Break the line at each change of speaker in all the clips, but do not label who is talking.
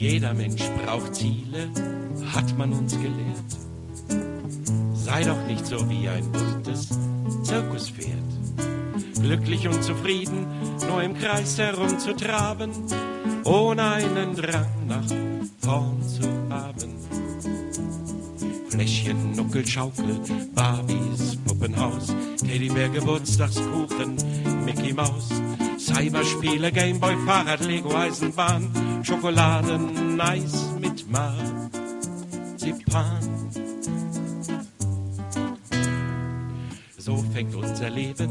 Jeder Mensch braucht Ziele, hat man uns gelehrt. Sei doch nicht so wie ein buntes Zirkuspferd. Glücklich und zufrieden, nur im Kreis herumzutraben, ohne einen Drang nach vorn zu haben. Fläschchen, Nuckel, Schaukel, Barbies, Puppenhaus, Teddybär, Geburtstagskuchen, Mickey Maus, Cyberspiele, Gameboy, Fahrrad, Lego, Eisenbahn, Schokoladen, Eis mit Marzipan. So fängt unser Leben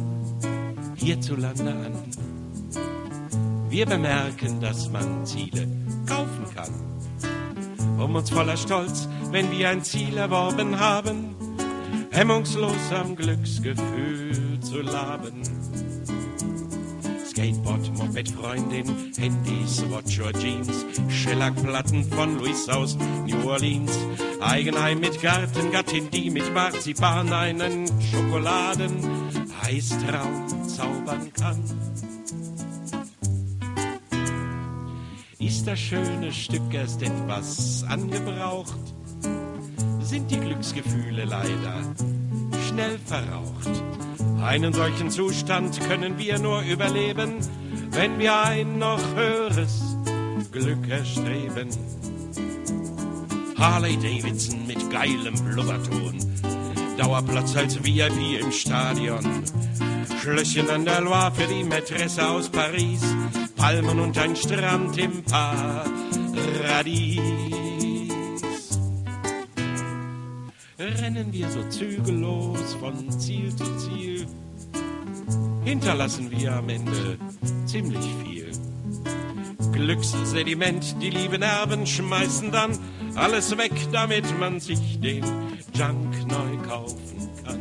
hierzulande an. Wir bemerken, dass man Ziele kaufen kann, um uns voller Stolz, wenn wir ein Ziel erworben haben, hemmungslos am Glücksgefühl zu laben. Skateboard, Moped, Freundin, Handys, Watch or Jeans, Schellackplatten von Louis aus New Orleans, Eigenheim mit Garten, Gattin, die mit Marzipan einen Schokoladen Eistraum zaubern kann. Ist das schöne Stück erst etwas angebraucht, sind die Glücksgefühle leider schnell verraucht. Einen solchen Zustand können wir nur überleben, wenn wir ein noch höheres Glück erstreben. Harley Davidson mit geilem Blubberton, Dauerplatz als VIP im Stadion, Schlösschen an der Loire für die Mätresse aus Paris, Palmen und ein Strand im Paradies. Rennen wir so zügellos von Ziel zu Ziel, hinterlassen wir am Ende ziemlich viel. Glückssediment, die lieben Erben schmeißen dann alles weg, damit man sich den Junk neu kaufen kann.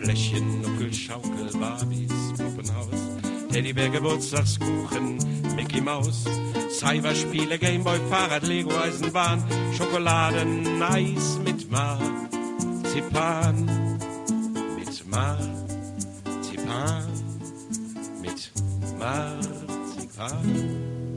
Fläschchen, Nuckel, Schaukel, Barbies, Puppenhaus, Teddybär, Geburtstagskuchen, Mickey Maus, Cyberspiele, Gameboy, Fahrrad, Lego, Eisenbahn, Schokoladen, Eis mit Marzipan, mit Marzipan, mit Marzipan.